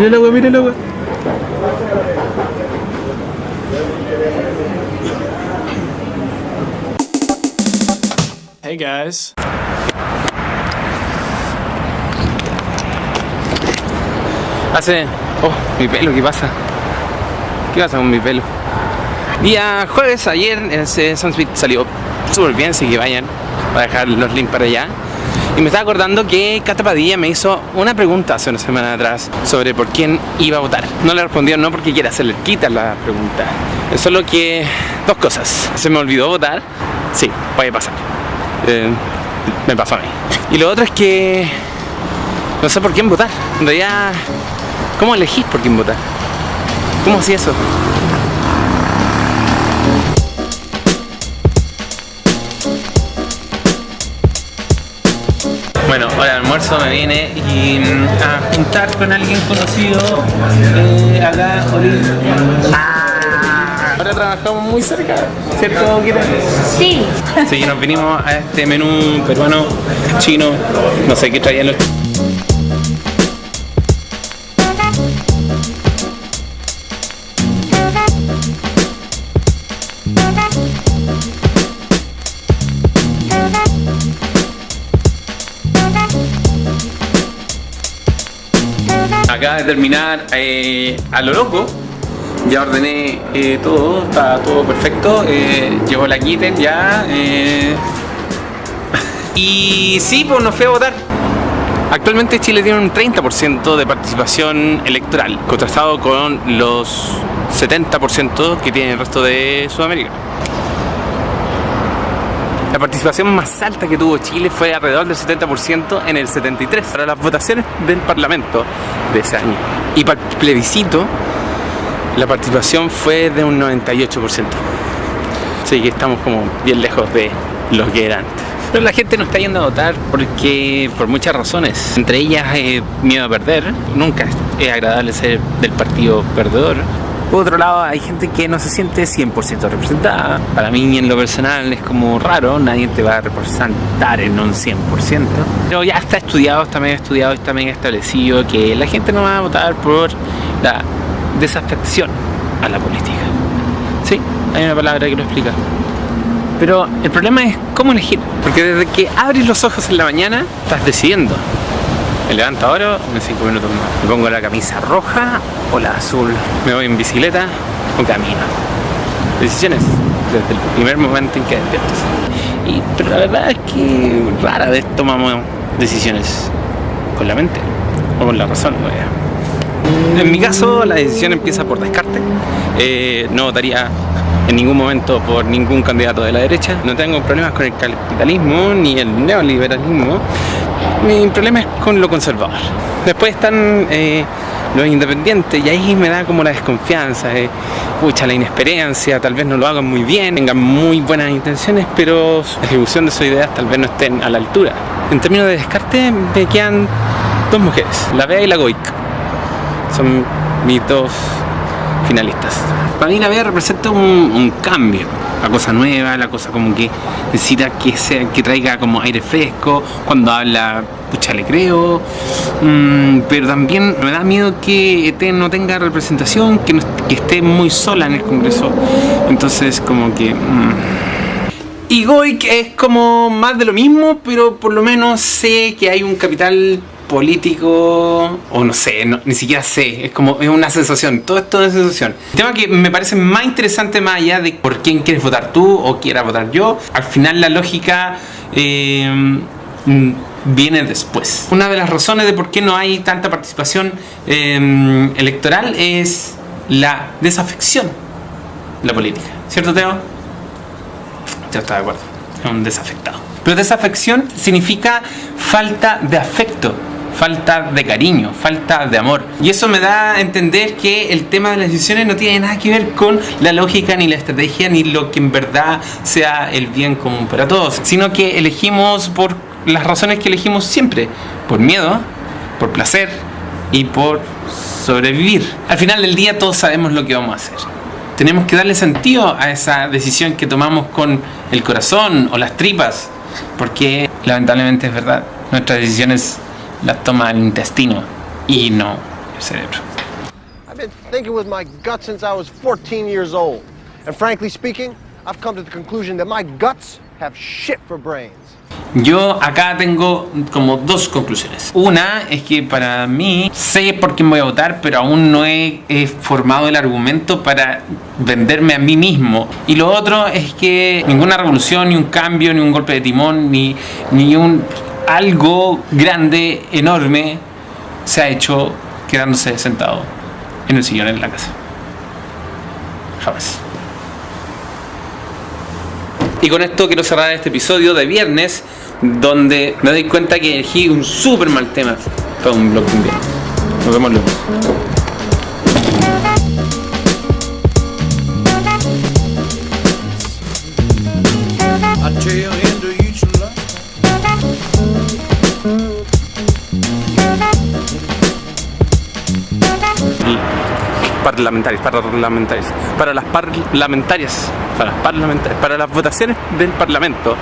Mira el agua, mira el agua. Hey guys. Hace... Oh, mi pelo, ¿qué pasa? ¿Qué pasa con mi pelo? Día jueves, ayer, ese Sunspeed salió súper bien, así que vayan. Voy a dejar los links para allá. Y me estaba acordando que Cata Padilla me hizo una pregunta hace una semana atrás sobre por quién iba a votar. No le respondió no porque quiera hacerle quita la pregunta. Es solo que dos cosas. Se me olvidó votar. Sí, puede pasar. Eh, me pasó a mí. Y lo otro es que no sé por quién votar. En realidad, ¿cómo elegís por quién votar? ¿Cómo hacía eso? Bueno, ahora el almuerzo me viene y mm, a juntar con alguien conocido eh, acá, Oli. Ah, ahora trabajamos muy cerca, ¿cierto, Kira? Sí. Sí, nos vinimos a este menú peruano, chino, no sé qué traían los... Acaba de terminar eh, a lo loco. Ya ordené eh, todo, está todo perfecto. Eh, llegó la kitten ya. eh. Y sí, pues nos fui a votar. Actualmente Chile tiene un 30% de participación electoral, contrastado con los 70% que tiene el resto de Sudamérica. La participación más alta que tuvo Chile fue alrededor del 70% en el 73 para las votaciones del Parlamento de ese año. Y para el plebiscito, la participación fue de un 98%. Así que estamos como bien lejos de lo que era antes. Pero la gente no está yendo a votar porque por muchas razones. Entre ellas eh, miedo a perder. Nunca es agradable ser del partido perdedor. Por otro lado, hay gente que no se siente 100% representada. Para mí, en lo personal, es como raro, nadie te va a representar en un 100%. Pero ya está estudiado, está medio estudiado, está medio establecido que la gente no va a votar por la desafección a la política. Sí, hay una palabra que lo explica. Pero el problema es cómo elegir. Porque desde que abres los ojos en la mañana, estás decidiendo. Me levanto ahora o en 5 minutos más. Me pongo la camisa roja o la azul. Me voy en bicicleta o camino. Decisiones desde el primer momento en que despiertas. Y, pero la verdad es que rara vez tomamos decisiones con la mente o con la razón. ¿no? En mi caso, la decisión empieza por descarte. Eh, no votaría en ningún momento por ningún candidato de la derecha. No tengo problemas con el capitalismo ni el neoliberalismo. Mi problema es con lo conservador. Después están eh, los independientes y ahí me da como la desconfianza. Eh, la inexperiencia, tal vez no lo hagan muy bien, tengan muy buenas intenciones, pero la ejecución de sus ideas tal vez no estén a la altura. En términos de descarte me quedan dos mujeres, la Bea y la Goik. Son mis dos finalistas. Para mí la Bea representa un cambio, la cosa nueva, la cosa como que necesita que, sea, que traiga como aire fresco, cuando habla, pucha, le creo, Mm, pero también me da miedo que ET no tenga representación, que, esté muy sola en el Congreso, entonces como que... mm. Y Goik es como más de lo mismo, pero por lo menos sé que hay un capital político, o no sé, ni siquiera sé, es como es una sensación, todo esto es sensación. El tema que me parece más interesante más allá de por quién quieres votar tú o quiera votar yo, al final la lógica mm, viene después. Una de las razones de por qué no hay tanta participación eh, electoral es la desafección de la política, ¿cierto Teo? Yo estoy de acuerdo. Es un desafectado. Pero desafección significa falta de afecto, falta de cariño, falta de amor. Y eso me da a entender que el tema de las decisiones no tiene nada que ver con la lógica, ni la estrategia, ni lo que en verdad sea el bien común para todos. Sino que elegimos por las razones que elegimos siempre. Por miedo, por placer y por sobrevivir. Al final del día todos sabemos lo que vamos a hacer tenemos que darle sentido a esa decisión que tomamos con el corazón o las tripas, porque lamentablemente es verdad, nuestras decisiones las toma el intestino y no cerebro. I've been thinking with my gut since I was 14 years old. And frankly speaking, I've come to the conclusion that my guts have shit for brains. Yo acá tengo como dos conclusiones. Una es que para mí sé por quién voy a votar, pero aún no he, he formado el argumento para venderme a mí mismo. Y lo otro es que ninguna revolución, ni un cambio, ni un golpe de timón, ni, ni un algo grande, enorme, se ha hecho quedándose sentado en el sillón en la casa. Jamás. Y con esto quiero cerrar este episodio de viernes, donde me doy cuenta que elegí un súper mal tema para un blog invierno. Nos vemos luego. Parlamentarios, parlamentarios, para las parlamentarias, para las parlamentarias, para las votaciones del Parlamento